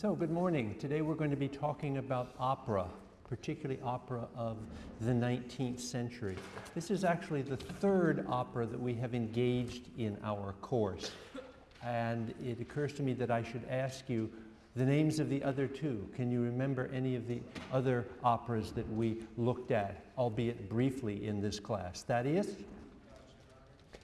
So, good morning. Today we're going to be talking about opera, particularly opera of the 19th century. This is actually the third opera that we have engaged in our course. And it occurs to me that I should ask you the names of the other two. Can you remember any of the other operas that we looked at, albeit briefly in this class? Thaddeus?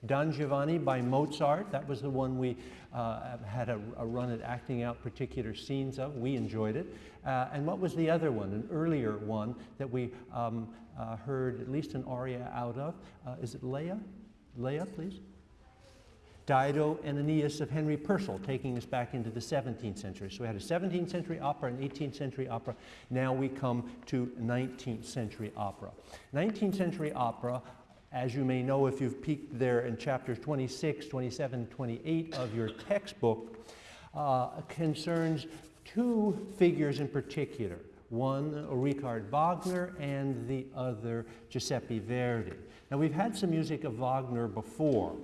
Don Giovanni by Mozart, that was the one we uh, had a, a, run at acting out particular scenes of. We enjoyed it. Uh, and what was the other one, an earlier one that we um, uh, heard at least an aria out of? Uh, is it Leah? Leah, please. Dido and Aeneas of Henry Purcell, taking us back into the 17th century. So we had a 17th century opera and 18th century opera. Now we come to 19th century opera. 19th century opera as you may know if you've peeked there in chapters 26, 27, 28 of your textbook, uh, concerns two figures in particular. One, Richard Wagner, and the other, Giuseppe Verdi. Now, we've had some music of Wagner before.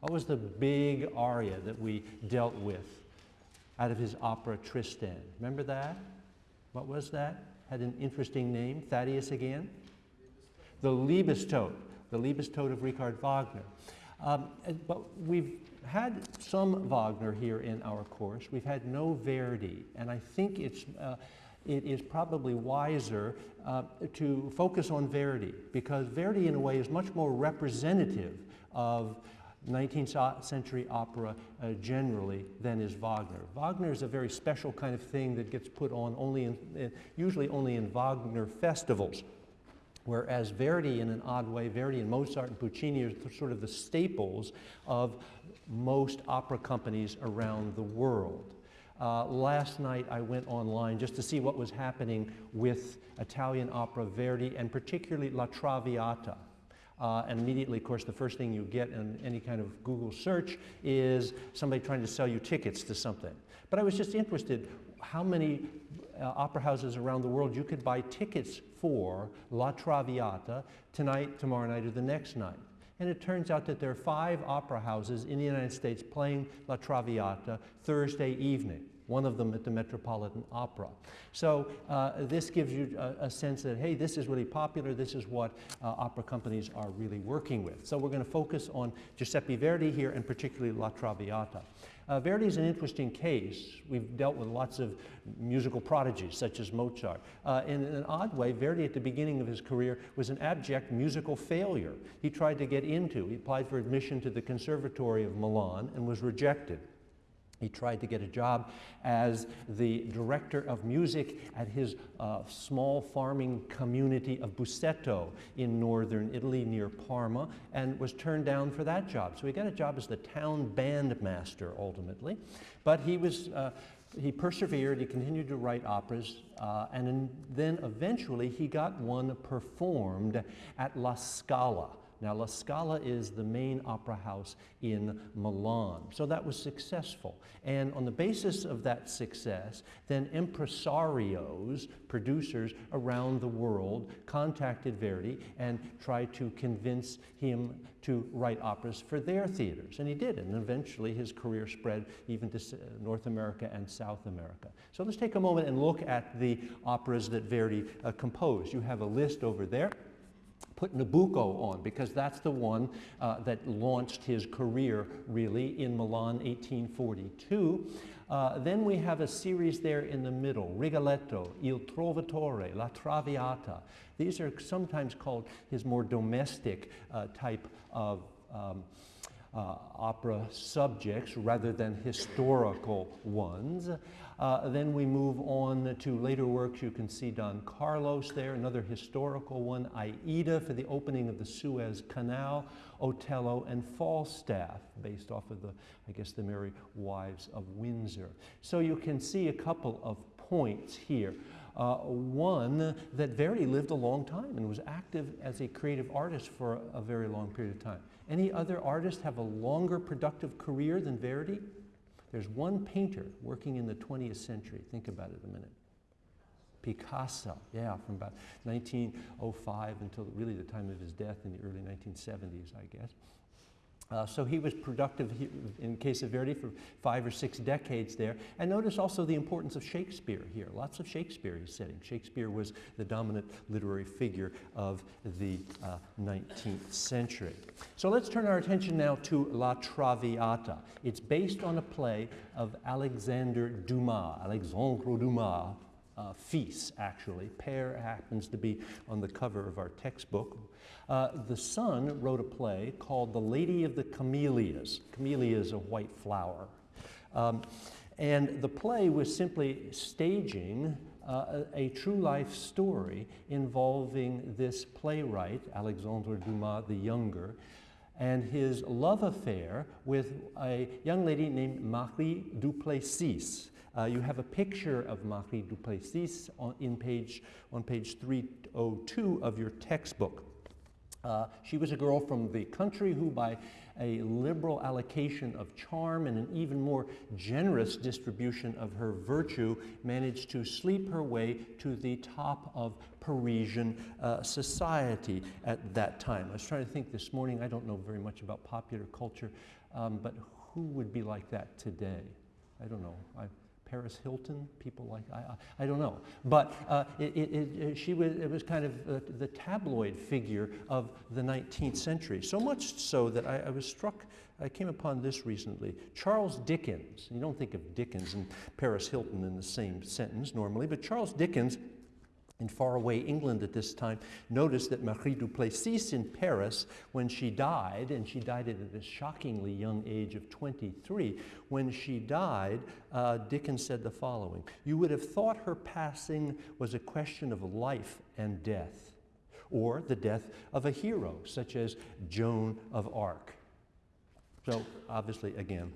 What was the big aria that we dealt with out of his opera Tristan? Remember that? What was that? Had an interesting name. Thaddeus again? The Liebestod the Liebestod of Richard Wagner. Um, but we've had some Wagner here in our course. We've had no Verdi, and I think it's, uh, it is probably wiser uh, to focus on Verdi because Verdi, in a way, is much more representative of 19th century opera uh, generally than is Wagner. Wagner is a very special kind of thing that gets put on only in, usually only in Wagner festivals. Whereas Verdi, in an odd way, Verdi and Mozart and Puccini are sort of the staples of most opera companies around the world. Uh, last night I went online just to see what was happening with Italian opera Verdi and particularly La Traviata. Uh, and immediately, of course, the first thing you get in any kind of Google search is somebody trying to sell you tickets to something. But I was just interested how many uh, opera houses around the world you could buy tickets for La Traviata tonight, tomorrow night, or the next night. And it turns out that there are five opera houses in the United States playing La Traviata Thursday evening one of them at the Metropolitan Opera. So uh, this gives you a, a, sense that, hey, this is really popular, this is what uh, opera companies are really working with. So we're going to focus on Giuseppe Verdi here and particularly La Traviata. Uh, Verdi is an interesting case. We've dealt with lots of musical prodigies such as Mozart. Uh, in an odd way, Verdi at the beginning of his career was an abject musical failure. He tried to get into, he applied for admission to the Conservatory of Milan and was rejected. He tried to get a job as the director of music at his uh, small farming community of Busseto in northern Italy near Parma and was turned down for that job. So he got a job as the town bandmaster ultimately. But he was uh, he persevered, he continued to write operas, uh, and then eventually he got one performed at La Scala, now, La Scala is the main opera house in Milan. So that was successful. And on the basis of that success, then impresarios, producers around the world, contacted Verdi and tried to convince him to write operas for their theaters. And he did. And eventually his career spread even to North America and South America. So let's take a moment and look at the operas that Verdi uh, composed. You have a list over there put Nabucco on because that's the one uh, that launched his career really in Milan 1842. Uh, then we have a series there in the middle, Rigoletto, Il Trovatore, La Traviata. These are sometimes called his more domestic uh, type of um, uh, opera subjects rather than historical ones. Uh, then we move on to later works. You can see Don Carlos there, another historical one, Aida for the opening of the Suez Canal, Otello, and Falstaff, based off of the, I guess, the Merry Wives of Windsor. So you can see a couple of points here. Uh, one, that Verdi lived a long time and was active as a creative artist for a, a very long period of time. Any other artist have a longer productive career than Verdi? There's one painter working in the 20th century. Think about it a minute. Picasso, yeah, from about 1905 until really the time of his death in the early 1970s, I guess. Uh, so he was productive in case of Verdi for five or six decades there. And notice also the importance of Shakespeare here. Lots of Shakespeare he's setting. Shakespeare was the dominant literary figure of the uh, 19th century. So let's turn our attention now to La Traviata. It's based on a play of Alexander Dumas, Alexandre Dumas, uh, fils, actually. Père happens to be on the cover of our textbook. Uh, the son wrote a play called The Lady of the Camellias. Camellia is a white flower. Um, and the play was simply staging uh, a, a, true life story involving this playwright, Alexandre Dumas the Younger, and his love affair with a young lady named Marie Duplessis. Uh, you have a picture of Marie Duplessis on, in page, on page 302 of your textbook. Uh, she was a girl from the country who, by a liberal allocation of charm and an even more generous distribution of her virtue, managed to sleep her way to the top of Parisian uh, society at that time. I was trying to think this morning, I don't know very much about popular culture, um, but who would be like that today? I don't know. I, Paris Hilton, people like, I, I, I don't know. But uh, it, it, it, she was, it was kind of uh, the tabloid figure of the 19th century. So much so that I, I was struck, I came upon this recently. Charles Dickens, you don't think of Dickens and Paris Hilton in the same sentence normally, but Charles Dickens in faraway England at this time, noticed that Marie Duplessis in Paris, when she died, and she died at a shockingly young age of 23, when she died, uh, Dickens said the following You would have thought her passing was a question of life and death, or the death of a hero, such as Joan of Arc. So, obviously, again,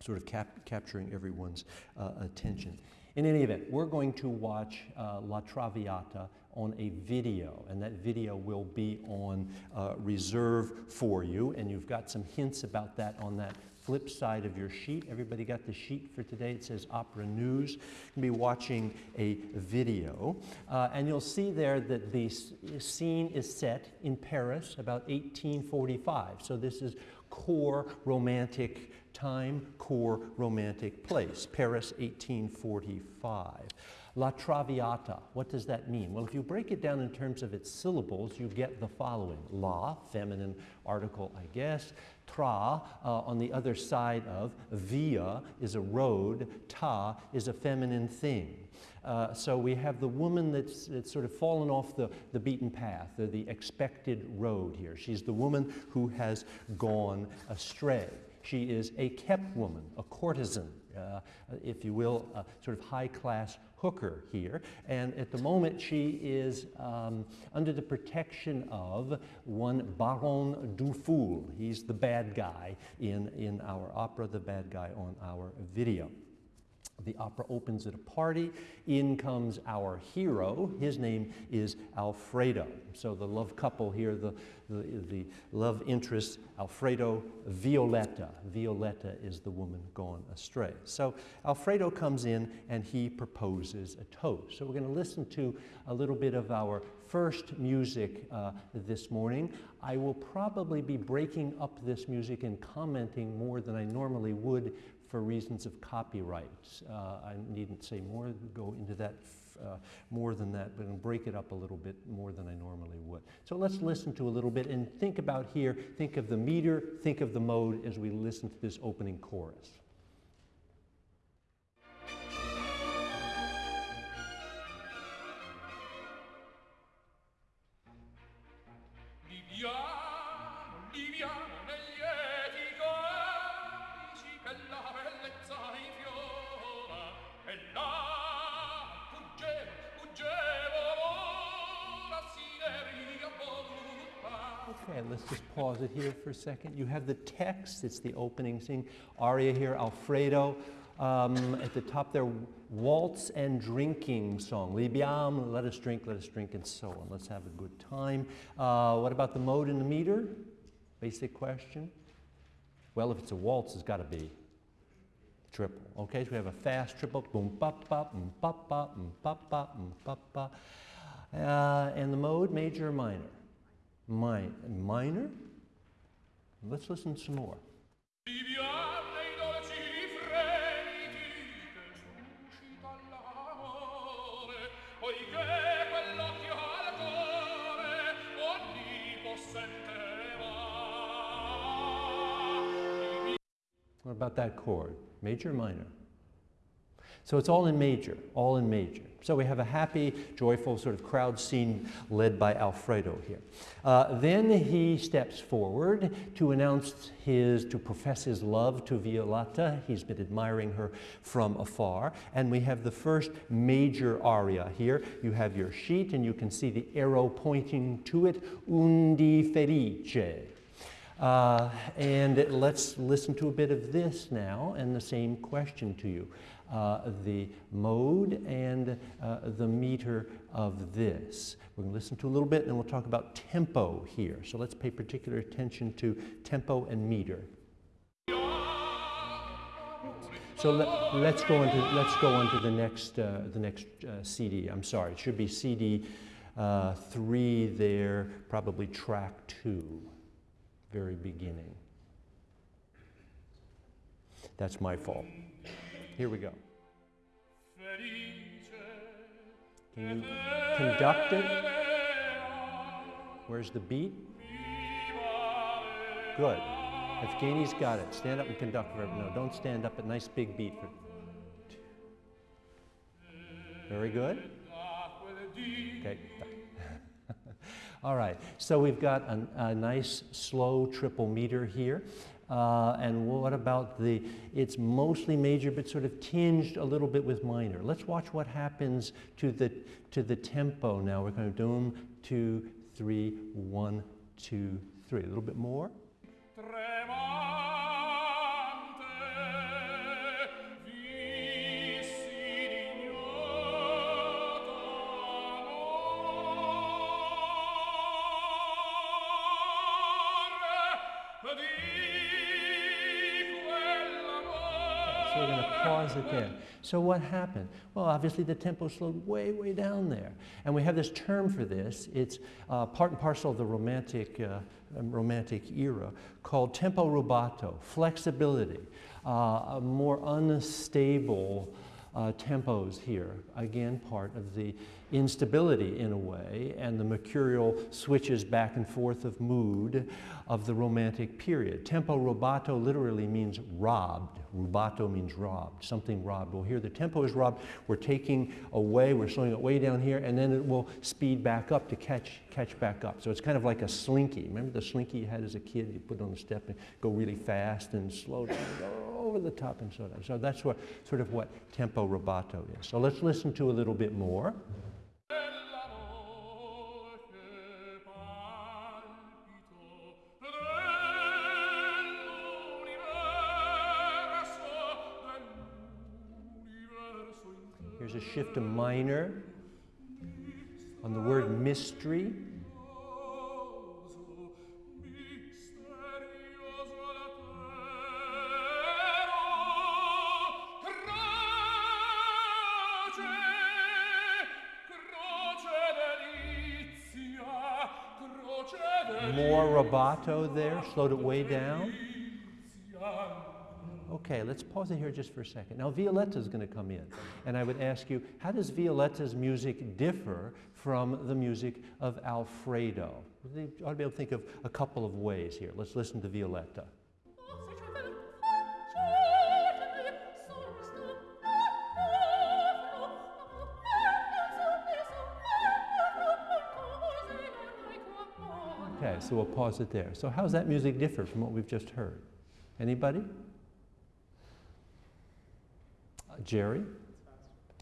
sort of cap capturing everyone's uh, attention. In any event, we're going to watch uh, La Traviata on a video, and that video will be on uh, reserve for you, and you've got some hints about that on that flip side of your sheet. Everybody got the sheet for today? It says Opera News. You can be watching a video. Uh, and you'll see there that the scene is set in Paris about 1845. So this is core romantic time, core romantic place, Paris 1845. La Traviata, what does that mean? Well, if you break it down in terms of its syllables, you get the following. La, feminine article, I guess. Tra, uh, on the other side of, via is a road, ta is a feminine thing. Uh, so we have the woman that's, that's, sort of fallen off the, the beaten path, the, the expected road here. She's the woman who has gone astray. She is a kept woman, a courtesan, uh, if you will, a sort of high class hooker here. And at the moment, she is um, under the protection of one Baron Douphol. He's the bad guy in, in our opera, the bad guy on our video. The opera opens at a party. In comes our hero. His name is Alfredo. So the love couple here, the, the, the love interest, Alfredo Violetta. Violetta is the woman gone astray. So Alfredo comes in and he proposes a toast. So we're going to listen to a little bit of our first music uh, this morning. I will probably be breaking up this music and commenting more than I normally would for reasons of copyright. Uh, I needn't say more, go into that uh, more than that, but break it up a little bit more than I normally would. So let's listen to a little bit and think about here, think of the meter, think of the mode as we listen to this opening chorus. For a second. You have the text, it's the opening scene. Aria here, Alfredo. Um, at the top there, waltz and drinking song. Libiam, let us drink, let us drink, and so on. Let's have a good time. Uh, what about the mode and the meter? Basic question. Well, if it's a waltz, it's got to be triple. Okay, so we have a fast triple. Boom, ba, ba, boom, ba, ba, boom, ba, ba, boom. Uh, and the mode, major or minor? Mi minor? Let's listen some more. What about that chord? Major, minor? So it's all in major, all in major. So we have a happy, joyful sort of crowd scene led by Alfredo here. Uh, then he steps forward to announce his, to profess his love to Violetta. He's been admiring her from afar. And we have the first major aria here. You have your sheet and you can see the arrow pointing to it, Un dì Felice. Uh, and let's listen to a bit of this now and the same question to you. Uh, the mode and uh, the meter of this. We're going to listen to a little bit and then we'll talk about tempo here. So let's pay particular attention to tempo and meter. So let, us go into let's go on to the next uh, the next uh, CD. I'm sorry, it should be CD uh, three there, probably track two very beginning. That's my fault. Here we go. Can you conduct it? Where's the beat? Good. Evgeny's got it. Stand up and conduct for No, don't stand up. A nice big beat. For... Very good. Okay. All right, so we've got a, a nice slow triple meter here. Uh, and what about the, it's mostly major but sort of tinged a little bit with minor. Let's watch what happens to the, to the tempo now. We're going to do them, two, three, one, two, three. A little bit more. pause So what happened? Well, obviously the tempo slowed way, way down there. And we have this term for this. It's uh, part and parcel of the romantic, uh, um, romantic era called tempo rubato, flexibility, uh, more unstable uh, tempos here. Again, part of the instability in a way and the mercurial switches back and forth of mood of the romantic period. Tempo rubato literally means robbed. Rubato means robbed, something robbed. Well, here the tempo is robbed. We're taking away, we're slowing it way down here, and then it will speed back up to catch, catch back up. So it's kind of like a slinky. Remember the slinky you had as a kid? You put it on the step and go really fast and slow down, go over the top and so on. So that's what, sort of what tempo rubato is. So let's listen to a little bit more. There's a shift to minor on the word mystery. More rubato there, slowed it way down. Okay, let's pause it here just for a second. Now, Violetta is going to come in, and I would ask you, how does Violetta's music differ from the music of Alfredo? You ought to be able to think of a couple of ways here. Let's listen to Violetta. Okay, so we'll pause it there. So how's that music differ from what we've just heard? Anybody? Jerry?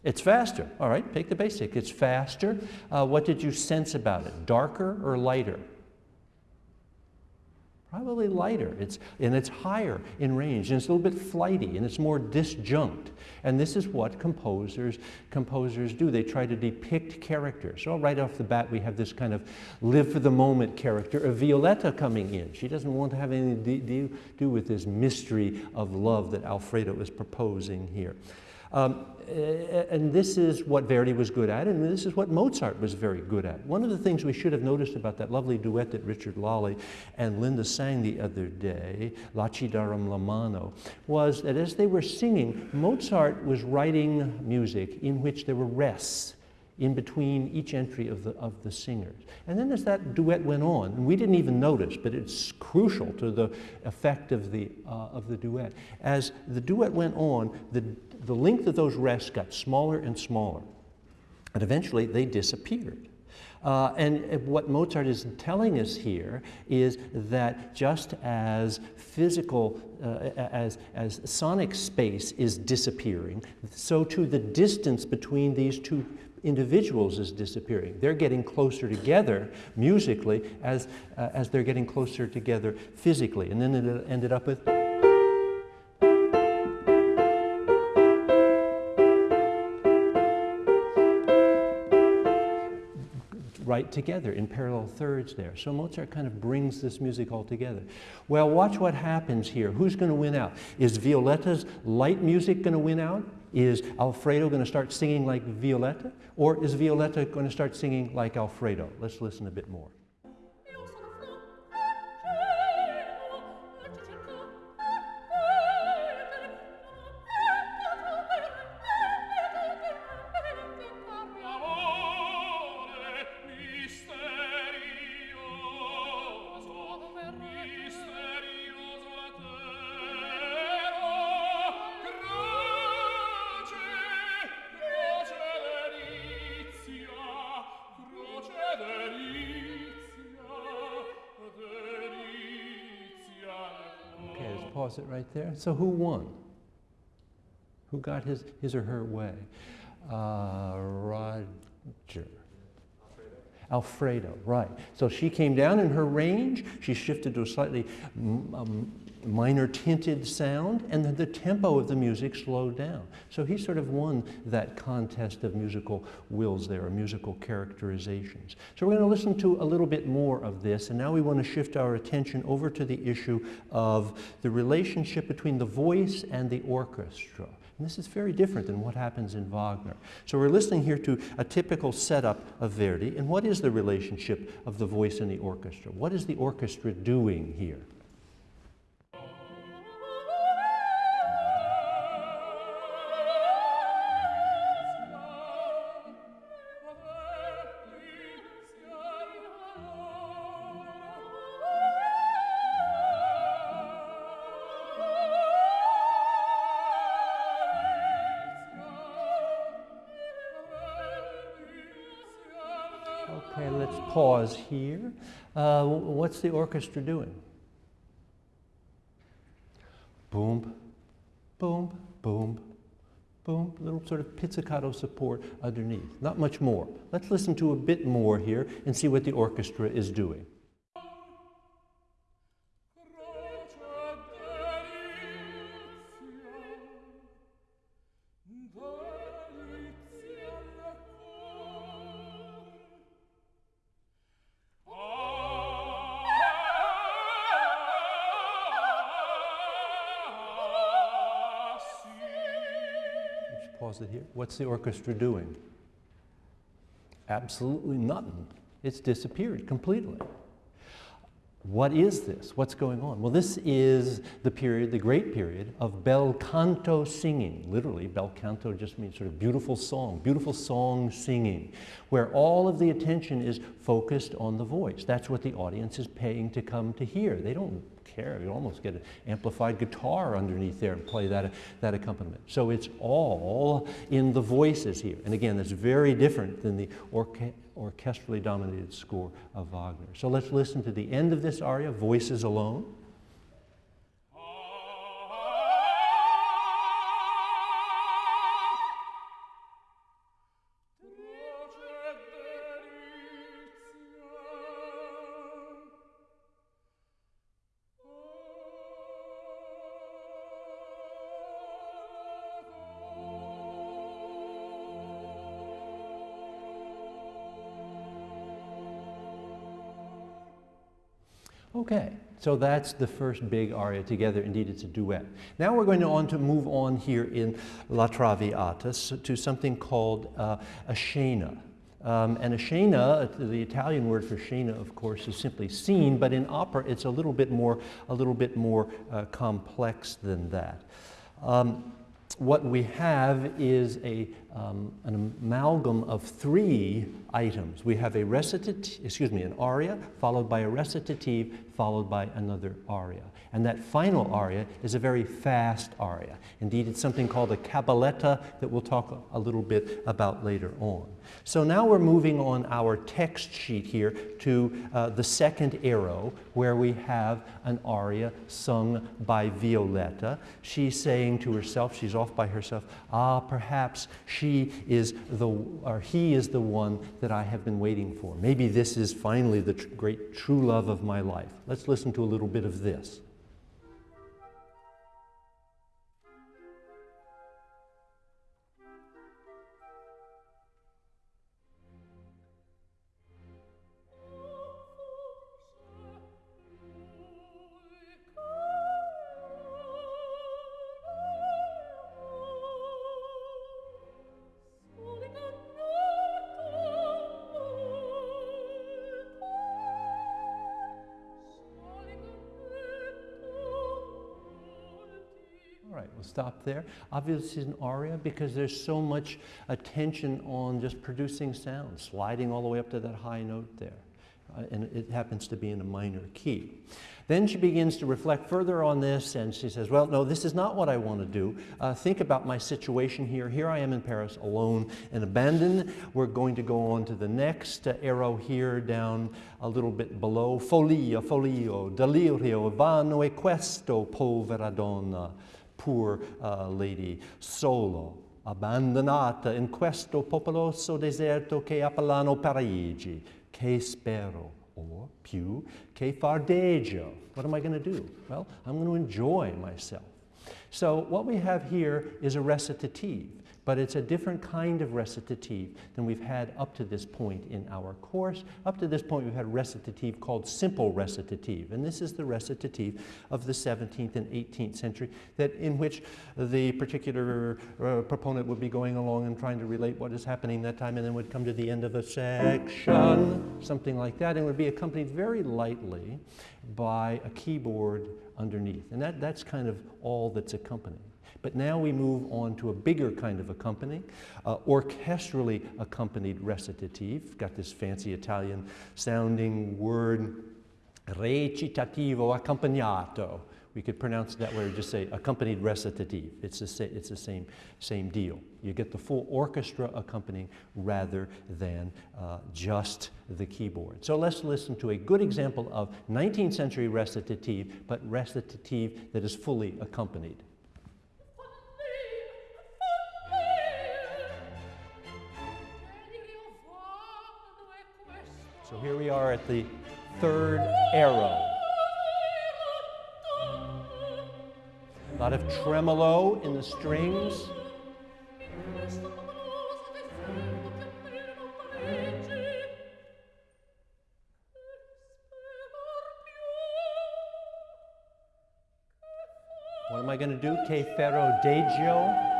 It's faster. All right, take the basic. It's faster. Uh, what did you sense about it? Darker or lighter? Probably lighter. It's, and it's higher in range, and it's a little bit flighty, and it's more disjunct. And this is what composers, composers do. They try to depict characters. So right off the bat, we have this kind of live for the moment character of Violetta coming in. She doesn't want to have anything to do, do with this mystery of love that Alfredo is proposing here. Um, and this is what Verdi was good at, and this is what Mozart was very good at. One of the things we should have noticed about that lovely duet that Richard Lolly and Linda sang the other day, La ci darem la was that as they were singing, Mozart was writing music in which there were rests in between each entry of the, of the singers. And then as that duet went on, and we didn't even notice, but it's crucial to the effect of the, uh, of the duet. As the duet went on, the, the length of those rests got smaller and smaller. And eventually they disappeared. Uh, and what Mozart is telling us here is that just as physical, uh, as, as sonic space is disappearing, so too the distance between these two individuals is disappearing. They're getting closer together musically as, uh, as they're getting closer together physically. And then it ended up with. Right together in parallel thirds there. So Mozart kind of brings this music all together. Well, watch what happens here. Who's going to win out? Is Violetta's light music going to win out? Is Alfredo going to start singing like Violetta? Or is Violetta going to start singing like Alfredo? Let's listen a bit more. Pause it right there. So who won? Who got his, his or her way? Uh, Roger. Alfredo, right. So she came down in her range. She shifted to a slightly um, minor tinted sound, and the, the tempo of the music slowed down. So he sort of won that contest of musical wills there, or musical characterizations. So we're going to listen to a little bit more of this, and now we want to shift our attention over to the issue of the relationship between the voice and the orchestra. And this is very different than what happens in Wagner. So we're listening here to a typical setup of Verdi. And what is the relationship of the voice and the orchestra? What is the orchestra doing here? Uh, what's the orchestra doing? Boom, boom, boom, boom, little sort of pizzicato support underneath. Not much more. Let's listen to a bit more here and see what the orchestra is doing. Pause it here. What's the orchestra doing? Absolutely nothing. It's disappeared completely. What is this? What's going on? Well, this is the period, the great period of bel canto singing. Literally, bel canto just means sort of beautiful song, beautiful song singing, where all of the attention is focused on the voice. That's what the audience is paying to come to hear. They don't care. You almost get an amplified guitar underneath there and play that, that accompaniment. So it's all in the voices here. And again, it's very different than the orche orchestrally dominated score of Wagner. So let's listen to the end of this aria, Voices Alone. Okay, So that's the first big aria together. Indeed, it's a duet. Now we're going to, on to move on here in La Traviata to something called uh, a scena. Um, and a scena, the Italian word for scena, of course, is simply scene, but in opera it's a little bit more, a little bit more uh, complex than that. Um, what we have is a, um, an amalgam of three items. We have a recitative, excuse me, an aria, followed by a recitative, followed by another aria. And that final aria is a very fast aria. Indeed, it's something called a cabaletta that we'll talk a little bit about later on. So now we're moving on our text sheet here to uh, the second arrow where we have an aria sung by Violetta. She's saying to herself, she's off by herself, ah, perhaps she is the, or he is the one that I have been waiting for. Maybe this is finally the tr great true love of my life. Let's listen to a little bit of this. There. Obviously, it's an aria because there's so much attention on just producing sound, sliding all the way up to that high note there. Uh, and it happens to be in a minor key. Then she begins to reflect further on this and she says, well, no, this is not what I want to do. Uh, think about my situation here. Here I am in Paris alone and abandoned. We're going to go on to the next uh, arrow here down a little bit below. Folia, folio, delirio, vano e questo, povera donna poor uh, lady, solo, abbandonata in questo popoloso deserto che appellano Parigi, che spero, or più, che fardeggio. What am I going to do? Well, I'm going to enjoy myself. So what we have here is a recitative. But it's a different kind of recitative than we've had up to this point in our course. Up to this point, we've had recitative called simple recitative. And this is the recitative of the 17th and 18th century, that in which the particular uh, proponent would be going along and trying to relate what is happening that time, and then would come to the end of a section, something like that, and would be accompanied very lightly by a keyboard underneath. And that, that's kind of all that's accompanying. But now we move on to a bigger kind of accompanying, uh, orchestrally accompanied recitative. Got this fancy Italian sounding word, recitativo accompagnato. We could pronounce that or just say accompanied recitative. It's the, it's the same, same deal. You get the full orchestra accompanying rather than uh, just the keyboard. So let's listen to a good example of 19th century recitative, but recitative that is fully accompanied. So here we are at the third arrow. A lot of tremolo in the strings. What am I going to do? Che ferro deggio.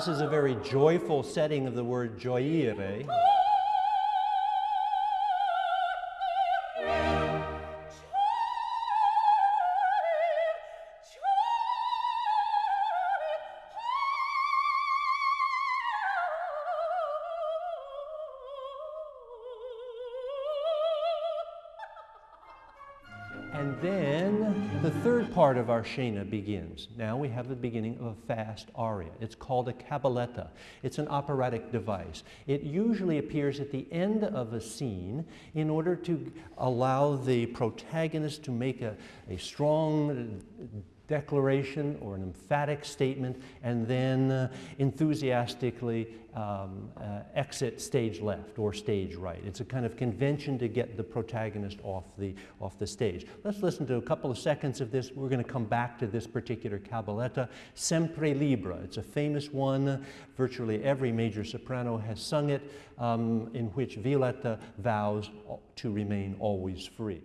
This is a very joyful setting of the word gioire. Of our Scena begins. Now we have the beginning of a fast aria. It's called a cabaletta. It's an operatic device. It usually appears at the end of a scene in order to allow the protagonist to make a, a strong declaration or an emphatic statement and then uh, enthusiastically um, uh, exit stage left or stage right. It's a kind of convention to get the protagonist off the, off the stage. Let's listen to a couple of seconds of this. We're going to come back to this particular cabaletta, Sempre Libera. It's a famous one. Virtually every major soprano has sung it, um, in which Violetta vows to remain always free.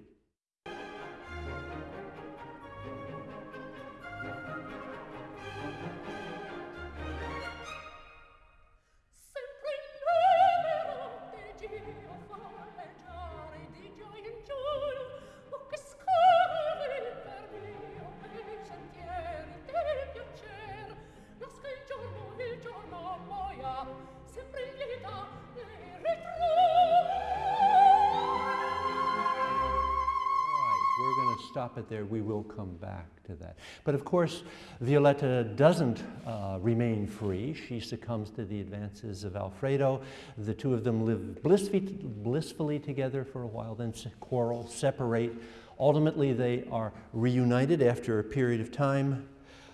But of course, Violetta doesn't uh, remain free. She succumbs to the advances of Alfredo. The two of them live blissfully, blissfully together for a while, then quarrel, separate. Ultimately, they are reunited after a period of time.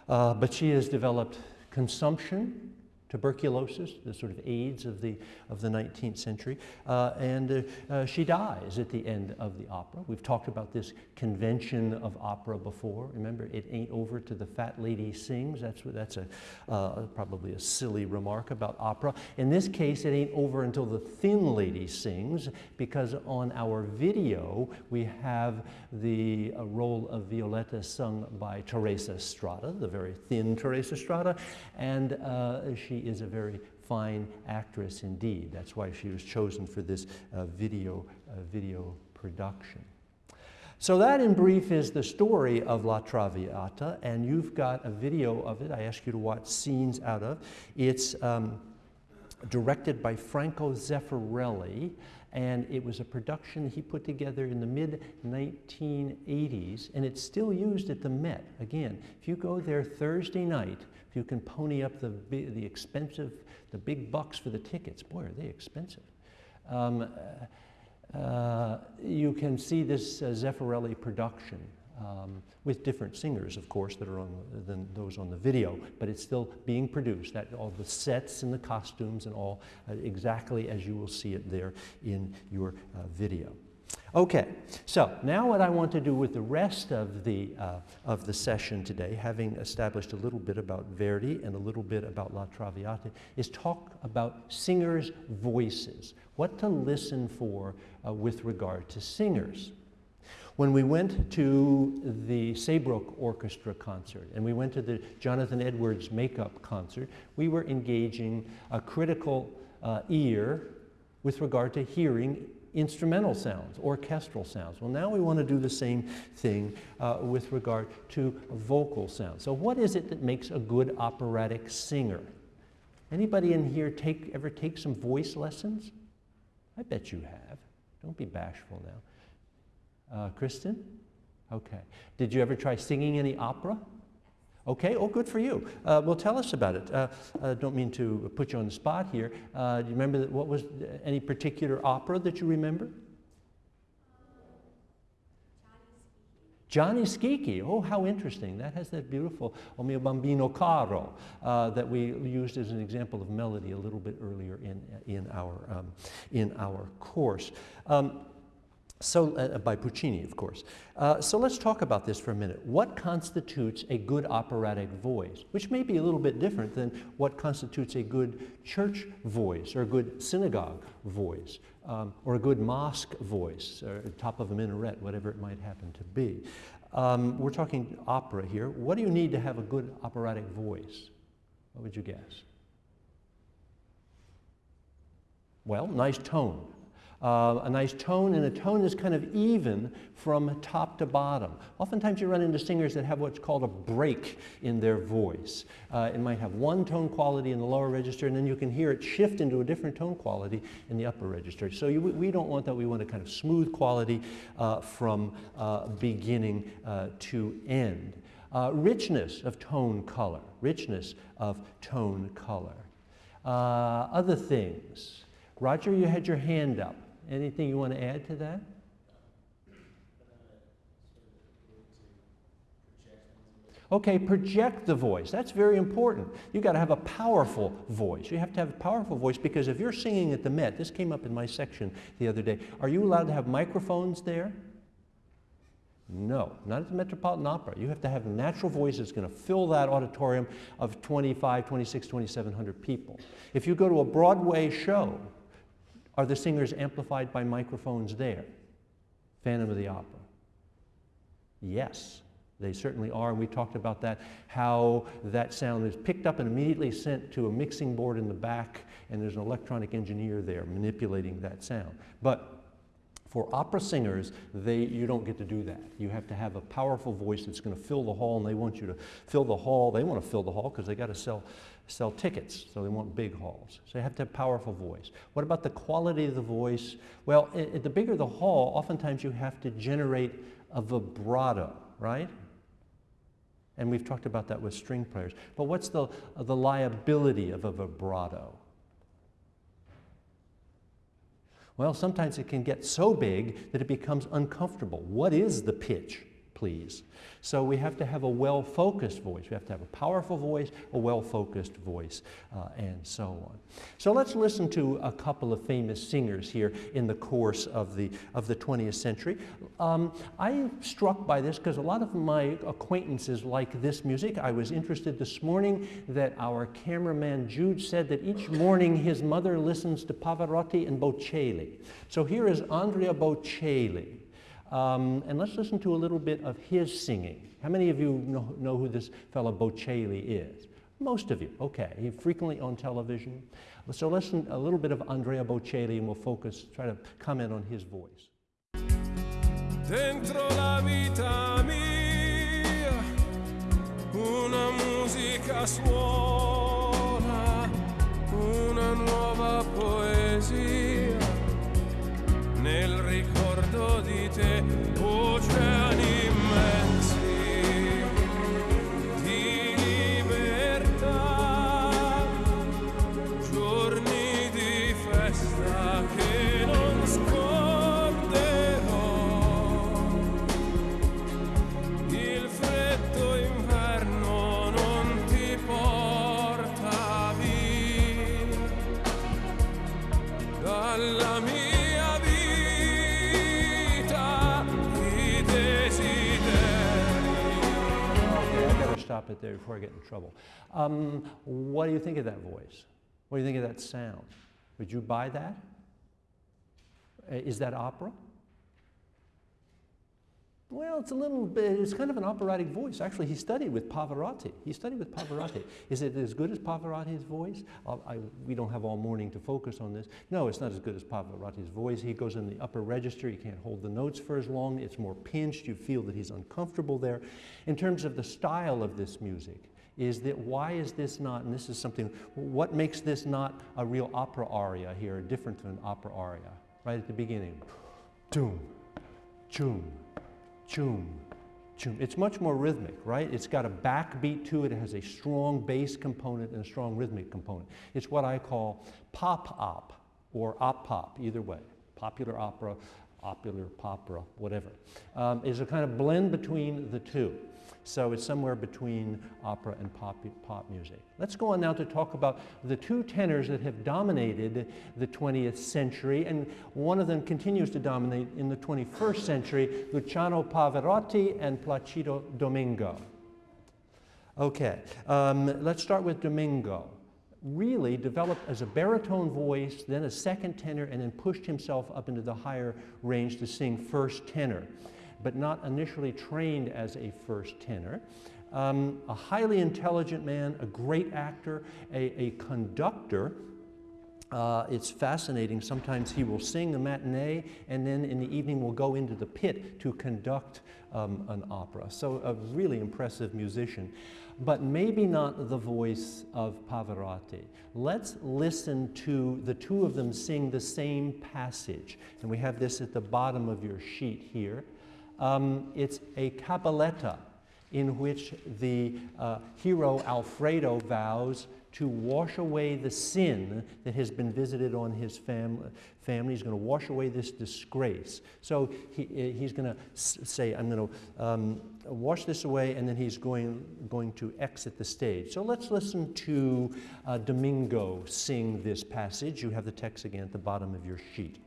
Uh, but she has developed consumption tuberculosis, the sort of AIDS of the, of the 19th century. Uh, and uh, uh, she dies at the end of the opera. We've talked about this convention of opera before. Remember, it ain't over till the fat lady sings. That's, that's a, uh, probably a silly remark about opera. In this case, it ain't over until the thin lady sings, because on our video, we have the uh, role of Violetta sung by Teresa Stratas, the very thin Teresa Stratas, and uh, she is a very fine actress indeed. That's why she was chosen for this uh, video, uh, video production. So that in brief is the story of La Traviata, and you've got a video of it. I ask you to watch scenes out of. It's um, directed by Franco Zeffirelli, and it was a production he put together in the mid 1980s, and it's still used at the Met. Again, if you go there Thursday night, if you can pony up the, the expensive, the big bucks for the tickets, boy, are they expensive. Um, uh, you can see this uh, Zeffirelli production um, with different singers, of course, that are on than those on the video, but it's still being produced. That all the sets and the costumes and all uh, exactly as you will see it there in your uh, video. Okay, so now what I want to do with the rest of the, uh, of the session today, having established a little bit about Verdi and a little bit about La Traviata, is talk about singers' voices, what to listen for uh, with regard to singers. When we went to the Saybrook Orchestra concert and we went to the Jonathan Edwards makeup concert, we were engaging a critical uh, ear with regard to hearing instrumental sounds, orchestral sounds. Well, now we want to do the same thing uh, with regard to vocal sounds. So what is it that makes a good operatic singer? Anybody in here take, ever take some voice lessons? I bet you have. Don't be bashful now. Uh, Kristen? Okay. Did you ever try singing any opera? Okay, oh, good for you. Uh, well, tell us about it. Uh, uh, don't mean to put you on the spot here. Uh, do you remember that, what was any particular opera that you remember? Gianni Schicchi, oh, how interesting. That has that beautiful O mio babbino caro uh, that we used as an example of melody a little bit earlier in, in, our, um, in our course. Um, so, uh, by Puccini, of course. Uh, so let's talk about this for a minute. What constitutes a good operatic voice? Which may be a little bit different than what constitutes a good church voice or a good synagogue voice um, or a good mosque voice or top of a minaret, whatever it might happen to be. Um, we're talking opera here. What do you need to have a good operatic voice? What would you guess? Well, nice tone uh, a nice tone, and a tone that's kind of even from top to bottom. Oftentimes you run into singers that have what's called a break in their voice. Uh, it might have one tone quality in the lower register, and then you can hear it shift into a different tone quality in the upper register. So you, we don't want that. We want a kind of smooth quality uh, from uh, beginning uh, to end. Uh, richness of tone color, richness of tone color. other things. Roger, you had your hand up. Anything you want to add to that? Okay, project the voice. That's very important. You've got to have a powerful voice. You have to have a powerful voice because if you're singing at the Met, this came up in my section the other day, are you allowed to have microphones there? No, not at the Metropolitan Opera. You have to have a natural voice that's going to fill that auditorium of 25, 26, 2,700 people. If you go to a Broadway show, are the singers amplified by microphones there? Phantom of the Opera. Yes, they certainly are, and we talked about that, how that sound is picked up and immediately sent to a mixing board in the back, and there's an electronic engineer there manipulating that sound. But for opera singers, they, you don't get to do that. You have to have a powerful voice that's going to fill the hall, and they want you to fill the hall. They want to fill the hall because they got to sell, sell tickets, so they want big halls. So you have to have powerful voice. What about the quality of the voice? Well, it, it, the bigger the hall, oftentimes you have to generate a vibrato, right? And we've talked about that with string players. But what's the, uh, the liability of a vibrato? Well, sometimes it can get so big that it becomes uncomfortable. What is the pitch, please? So we have to have a well-focused voice. We have to have a powerful voice, a well-focused voice, uh, and so on. So let's listen to a couple of famous singers here in the course of the, of the 20th century. Um, I'm struck by this because a lot of my acquaintances like this music. I was interested this morning that our cameraman Jude said that each morning his mother listens to Pavarotti and Bocelli. So here is Andrea Bocelli. Um, and let's listen to a little bit of his singing. How many of you know, know who this fellow Bocelli is? Most of you, okay. He's frequently on television. So listen a little bit of Andrea Bocelli and we'll focus, try to comment on his voice. Dentro la vita mia, una musica suona, dice it there before I get in trouble. Um, what do you think of that voice? What do you think of that sound? Would you buy that? Uh, that opera? Well, it's a little bit, it's kind of an operatic voice. Actually, he studied with Pavarotti. He studied with Pavarotti. Is it as good as Pavarotti's voice? Uh, I, we don't have all morning to focus on this. No, it's not as good as Pavarotti's voice. He goes in the upper register. You can't hold the notes for as long. It's more pinched. You feel that he's uncomfortable there. In terms of the style of this music, is that why is this not, and this is something, what makes this not a real opera aria here, different than an opera aria? Right at the beginning. Doom, choom, choom, choom. It's much more rhythmic, right? It's got a backbeat to it. It has a strong bass component and a strong rhythmic component. It's what I call pop op or op pop, either way. Popular opera, popular popera, whatever. Um, is a kind of blend between the two. So it's somewhere between opera and pop, pop music. Let's go on now to talk about the two tenors that have dominated the 20th century, and one of them continues to dominate in the 21st century, Luciano Pavarotti and Placido Domingo. Okay, um, let's start with Domingo. Really developed as a baritone voice, then a second tenor, and then pushed himself up into the higher range to sing first tenor, but not initially trained as a first tenor. Um, a highly intelligent man, a great actor, a, a conductor. Uh, it's fascinating. Sometimes he will sing a matinee and then in the evening will go into the pit to conduct um, an opera. So a really impressive musician, but maybe not the voice of Pavarotti. Let's listen to the two of them sing the same passage. And we have this at the bottom of your sheet here. Um, it's a cabaletta in which the uh, hero Alfredo vows to wash away the sin that has been visited on his fam- family. He's going to wash away this disgrace. So he, eh, he's going to say, I'm going to um, wash this away, and then he's going, going to exit the stage. So let's listen to uh, Domingo sing this passage. You have the text again at the bottom of your sheet.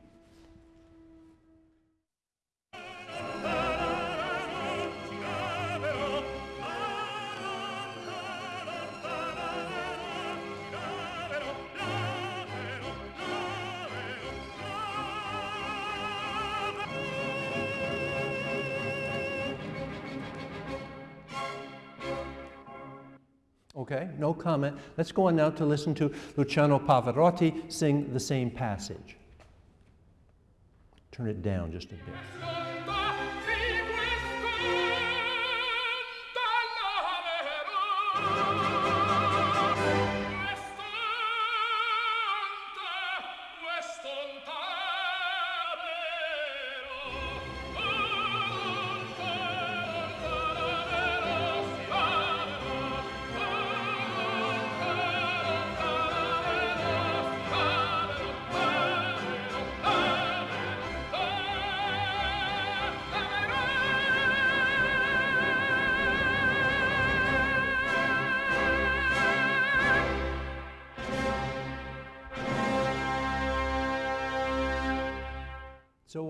Okay, no comment. Let's go on now to listen to Luciano Pavarotti sing the same passage. Turn it down just a bit.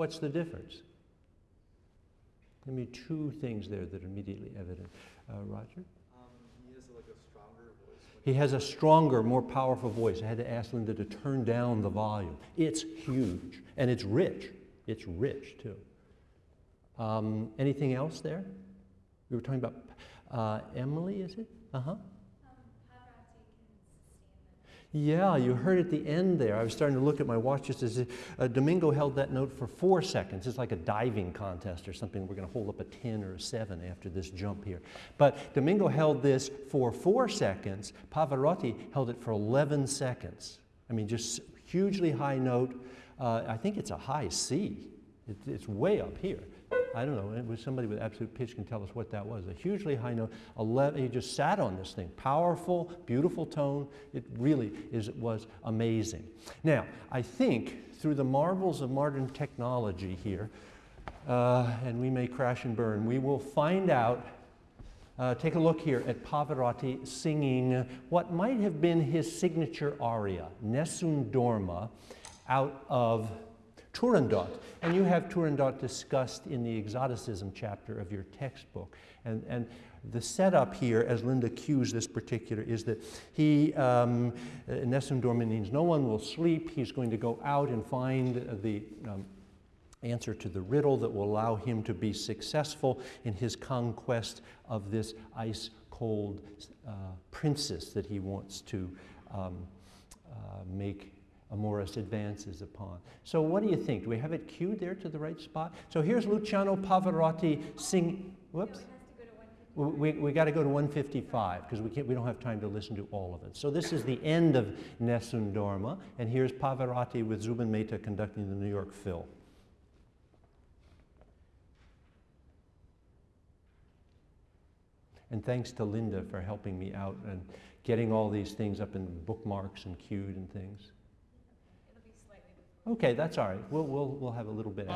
What's the difference? Give me two things there that are immediately evident. Uh, Roger? Um, he has like a stronger voice. He has a stronger, more powerful voice. I had to ask Linda to turn down the volume. It's huge and it's rich. It's rich too. Um, anything else there? We were talking about uh, Emily, is it? Uh huh. Yeah, you heard at the end there. I was starting to look at my watch just as uh, Domingo held that note for four seconds. It's like a diving contest or something. We're going to hold up a 10 or a 7 after this jump here. But Domingo held this for four seconds. Pavarotti held it for 11 seconds. I mean, just hugely high note. Uh, I think it's a high C. It, it's way up here. I don't know, it was somebody with absolute pitch can tell us what that was. A hugely high note, 11, he just sat on this thing. Powerful, beautiful tone. It really is, it was amazing. Now, I think through the marvels of modern technology here, uh, and we may crash and burn, we will find out uh, take a look here at Pavarotti singing what might have been his signature aria, Nessun Dorma, out of Turandot. And you have Turandot discussed in the exoticism chapter of your textbook. And, and the setup here, as Linda cues this particular, is that he, um, Nessun means no one will sleep. He's going to go out and find the um, answer to the riddle that will allow him to be successful in his conquest of this ice cold uh, princess that he wants to um, uh, make amorous advances upon. So what do you think? Do we have it cued there to the right spot? So here's Luciano Pavarotti sing, whoops. No, we, we got to go to 155 because we, can't, we don't have time to listen to all of it. So this is the end of Nessun Dorma, and here's Pavarotti with Zubin Mehta conducting the New York Phil. And thanks to Linda for helping me out and getting all these things up in bookmarks and cued and things. Okay, that's all right. We'll, we'll, we'll have a little bit.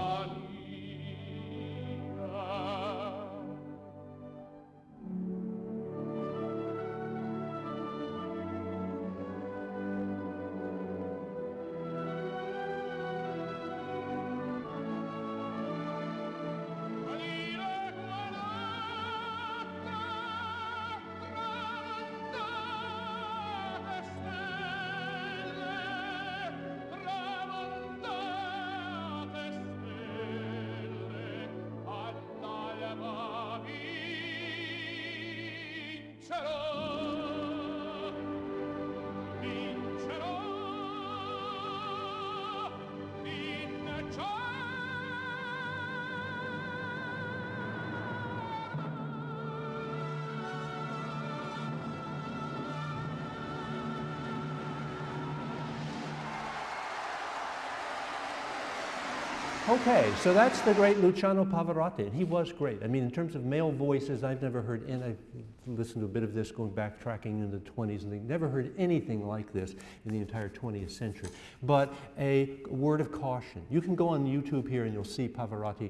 Okay, so that's the great Luciano Pavarotti, and he was great. I mean, in terms of male voices, I've never heard, and I've listened to a bit of this going back, tracking in the 20s, and never heard anything like this in the entire 20th century. But a word of caution. You can go on YouTube here and you'll see Pavarotti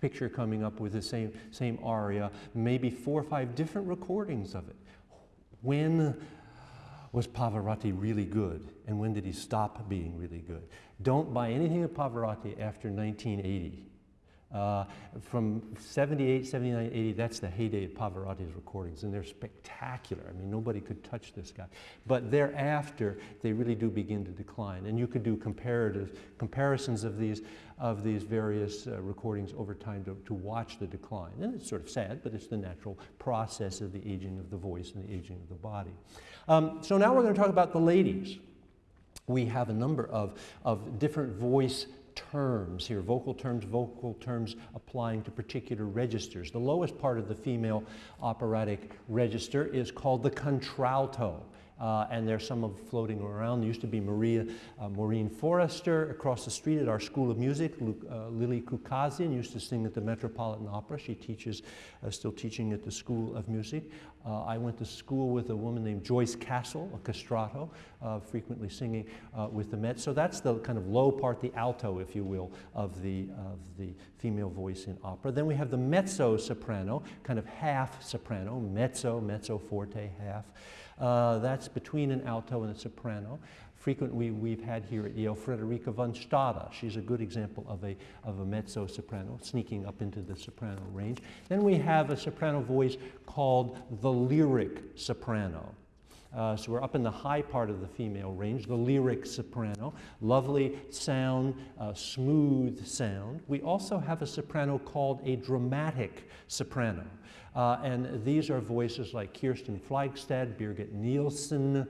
picture coming up with the same, same aria, maybe four or five different recordings of it. When was Pavarotti really good and when did he stop being really good? Don't buy anything of Pavarotti after 1980. Uh, from 78, 79, 80, that's the heyday of Pavarotti's recordings, and they're spectacular. I mean, nobody could touch this guy. But thereafter, they really do begin to decline. And you could do comparative comparisons of these, of these various uh, recordings over time to, to watch the decline. And it's sort of sad, but it's the natural process of the aging of the voice and the aging of the body. Um, so now we're going to talk about the ladies. We have a number of, of different voice terms here, vocal terms, vocal terms applying to particular registers. The lowest part of the female operatic register is called the contralto. Uh, and there's some of floating around. There used to be Maria uh, Maureen Forrester across the street at our School of Music. Uh, Lili Chookasian used to sing at the Metropolitan Opera. She teaches, uh, still teaching at the School of Music. Uh, I went to school with a woman named Joyce Castle, a castrato, uh, frequently singing with the Met. So that's the kind of low part, the alto, if you will, of the, of the female voice in opera. Then we have the mezzo soprano, kind of half soprano, mezzo, mezzo forte, half. Uh, that's between an alto and a soprano. Frequently, we've had here at Yale Frederica von Stade. She's a good example of a, of a mezzo soprano, sneaking up into the soprano range. Then we have a soprano voice called the lyric soprano. Uh, so we're up in the high part of the female range, the lyric soprano. Lovely sound, uh, smooth sound. We also have a soprano called a dramatic soprano. Uh, and these are voices like Kirsten Flagstad, Birgit Nilsson,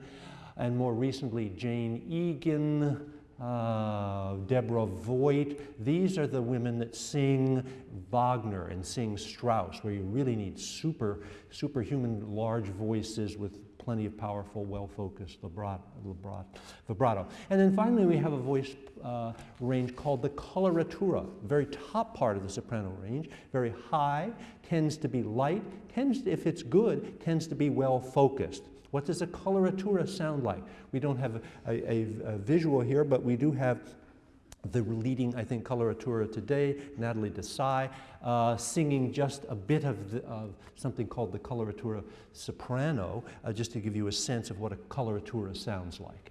and more recently Jane Eaglen, uh, Deborah Voigt. These are the women that sing Wagner and sing Strauss, where you really need super, superhuman large voices with plenty of powerful, well-focused vibrato. And then finally, we have a voice uh, range called the coloratura, very top part of the soprano range, very high, tends to be light, tends to, if it's good, tends to be well-focused. What does a coloratura sound like? We don't have a, a, a, visual here, but we do have the leading, I think, coloratura today, Natalie Dessay, uh, singing just a bit of, the, of, something called the coloratura soprano, uh, just to give you a sense of what a coloratura sounds like.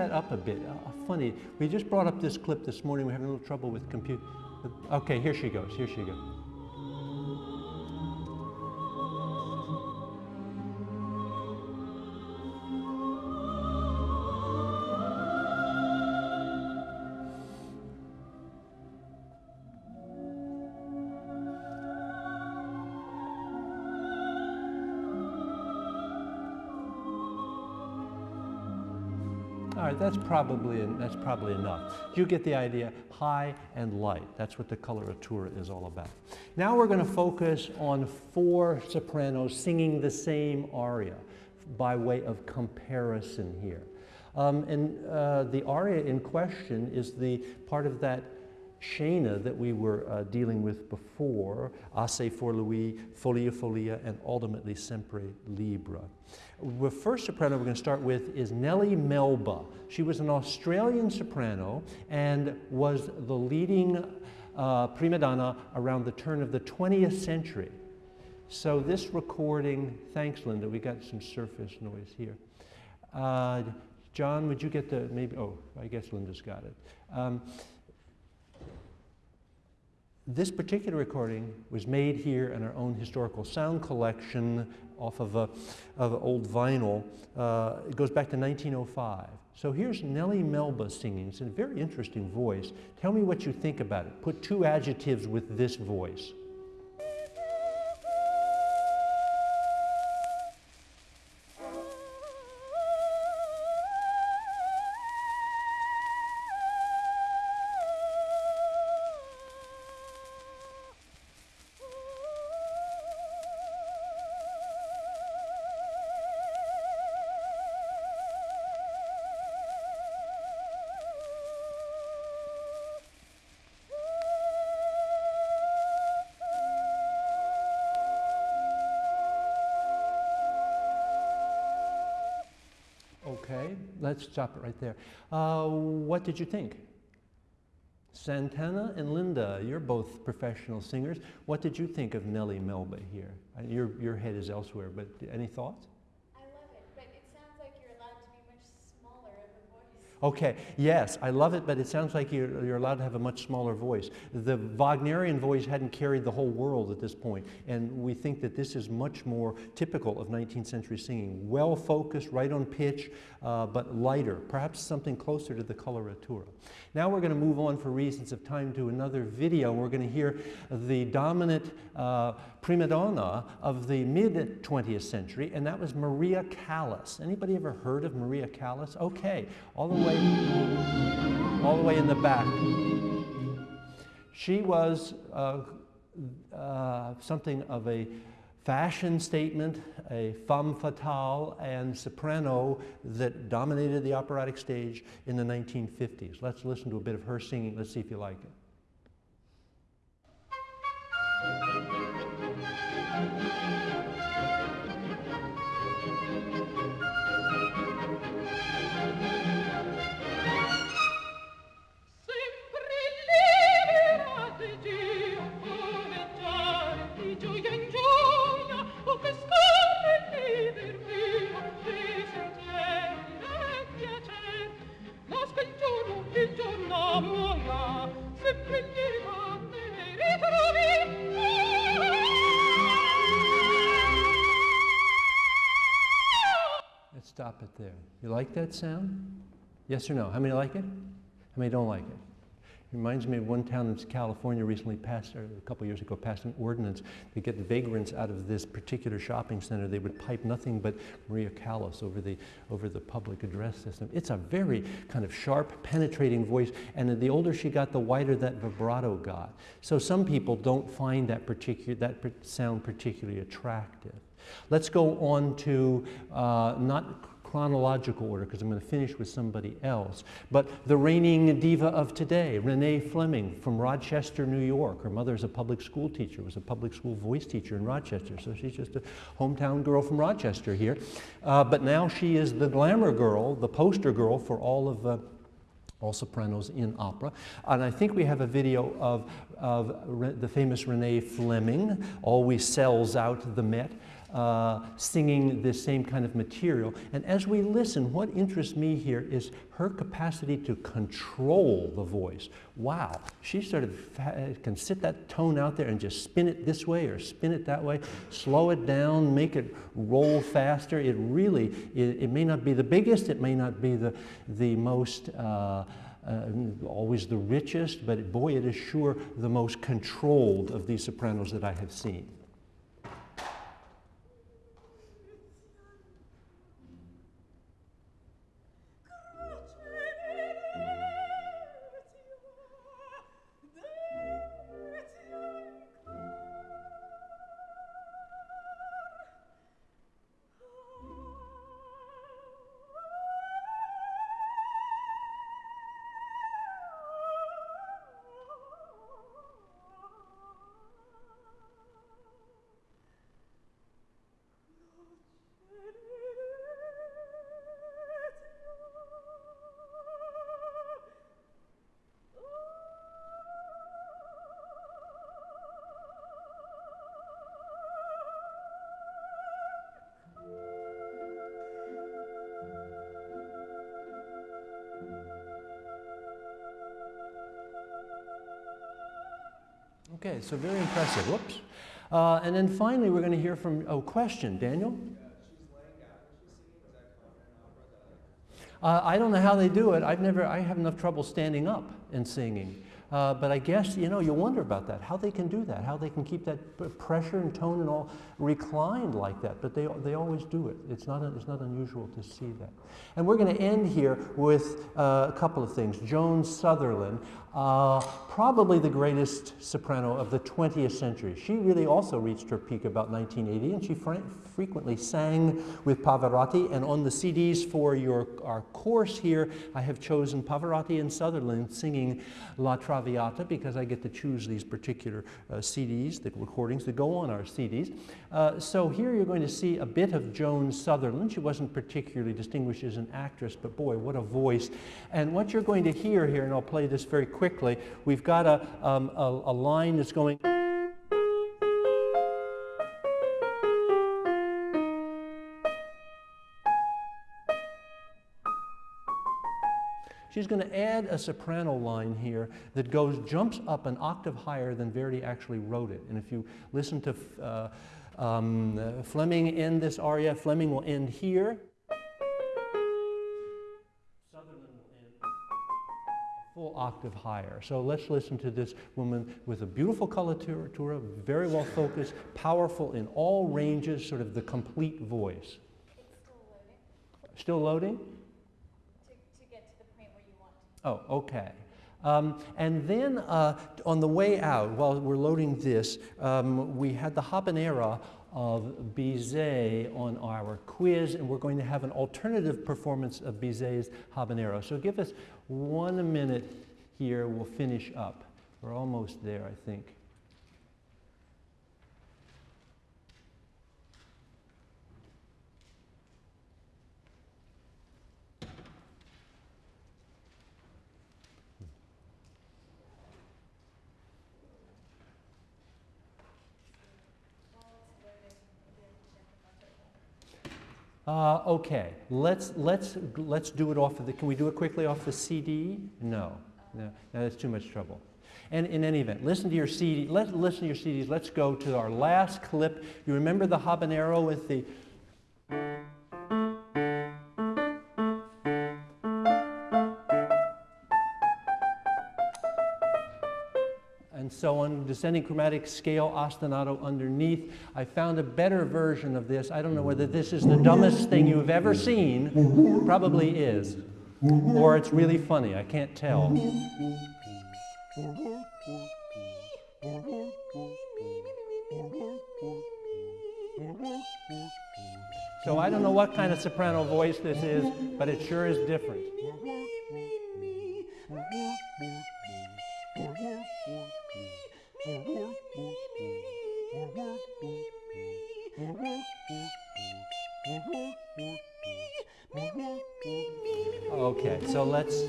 That up a bit. Uh, funny, we just brought up this clip this morning. We're having a little trouble with compute. Okay, here she goes. Here she goes. That's probably, that's probably enough. You get the idea, high and light. That's what the coloratura is all about. Now we're going to focus on four sopranos singing the same aria by way of comparison here. Um, and uh, the aria in question is the part of that scena that we were uh, dealing with before, Assez for Louis, Follie follie, and ultimately Sempre Libera. The first soprano we're going to start with is Nellie Melba. She was an Australian soprano and was the leading uh, prima donna around the turn of the 20th century. So this recording, thanks Linda, we got some surface noise here. Uh, John, would you get the, maybe, oh, I guess Linda's got it. Um, this particular recording was made here in our own historical sound collection off of, a, of old vinyl. Uh, it goes back to 1905. So here's Nellie Melba singing. It's a very interesting voice. Tell me what you think about it. Put two adjectives with this voice. Let's stop it right there. Uh, what did you think? Santana and Linda, you're both professional singers. What did you think of Nellie Melba here? Uh, Your, your head is elsewhere, but any thoughts? I love it, but it sounds like you're allowed to be much smaller of a voice. Okay, yes, I love it, but it sounds like you're, you're allowed to have a much smaller voice. The Wagnerian voice hadn't carried the whole world at this point, and we think that this is much more typical of 19th century singing. Well focused, right on pitch, uh, but lighter, perhaps something closer to the coloratura. Now we're going to move on for reasons of time to another video. We're going to hear the dominant uh, prima donna of the mid 20th century, and that was Maria Callas. Anybody ever heard of Maria Callas? Okay, all the way, all the way in the back. She was uh, uh, something of a fashion statement, a femme fatale, and soprano that dominated the operatic stage in the 1950s. Let's listen to a bit of her singing. Let's see if you like it. It there. You like that sound? Yes or no? How many like it? How many don't like it? It Reminds me of one town in California recently passed, or a couple years ago, passed an ordinance to get the vagrants out of this particular shopping center. They would pipe nothing but Maria Callas over the, over the public address system. It's a very kind of sharp, penetrating voice, and the older she got, the wider that vibrato got. So some people don't find that, particular, that sound particularly attractive. Let's go on to uh, not chronological order because I'm going to finish with somebody else. But the reigning diva of today, Renee Fleming from Rochester, New York. Her mother's a public school teacher, was a public school voice teacher in Rochester. So she's just a hometown girl from Rochester here. Uh, but now she is the glamour girl, the poster girl for all of uh, all sopranos in opera. And I think we have a video of, of the famous Renee Fleming, always sells out the Met, uh, singing the same kind of material. And as we listen, what interests me here is her capacity to control the voice. Wow, she sort of can sit that tone out there and just spin it this way or spin it that way, slow it down, make it roll faster. It really, it, it may not be the biggest, it may not be the, the most. Uh, uh, always the richest, but boy, it is sure the most controlled of these sopranos that I have seen. Okay, so very impressive. Whoops. Uh, and then finally, we're going to hear from, oh, question, Daniel? Uh, I don't know how they do it. I've never, I have enough trouble standing up and singing. Uh, but I guess, you know, you wonder about that, how they can do that, how they can keep that pressure and tone and all reclined like that. But they, they always do it. It's not, it's not unusual to see that. And we're going to end here with uh, a couple of things. Joan Sutherland. Uh, probably the greatest soprano of the 20th century. She really also reached her peak about 1980, and she fr- frequently sang with Pavarotti. And on the CDs for your our course here, I have chosen Pavarotti and Sutherland singing La Traviata because I get to choose these particular uh, CDs, the recordings that go on our CDs. Uh, so here you're going to see a bit of Joan Sutherland. She wasn't particularly distinguished as an actress, but boy, what a voice. And what you're going to hear here, and I'll play this very quickly, we've got a, um, a, a line that's going. She's going to add a soprano line here that goes, jumps up an octave higher than Verdi actually wrote it. And if you listen to uh, um, uh, Fleming end this aria, Fleming will end here. Sutherland will end a full octave higher. So let's listen to this woman with a beautiful coloratura, very well focused, powerful in all ranges, sort of the complete voice. It's still loading. still loading Still loading? to, to get to the point where you want to. Oh, okay. Um, and then uh, on the way out, while we're loading this, um, we had the habanera of Bizet on our quiz, and we're going to have an alternative performance of Bizet's habanera. So give us one minute here, we'll finish up. We're almost there, I think. While it's loading, maybe I can check the buzzer. Uh, okay, let's, let's, let's do it off of the, can we do it quickly off the CD? No, no, no, that's too much trouble. And in any event, listen to your CD, let, listen to your CDs. Let's go to our last clip. You remember the habanera with the, so on, descending chromatic scale, ostinato underneath. I found a better version of this. I don't know whether this is the dumbest thing you've ever seen. Probably is. Or it's really funny. I can't tell. So I don't know what kind of soprano voice this is, but it sure is different. So let's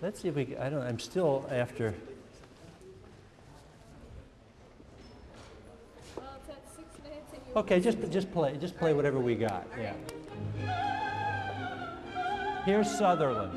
let's see if we. I don't. I'm still after. Okay, just just play. Just play whatever we got. Yeah. Here's Sutherland.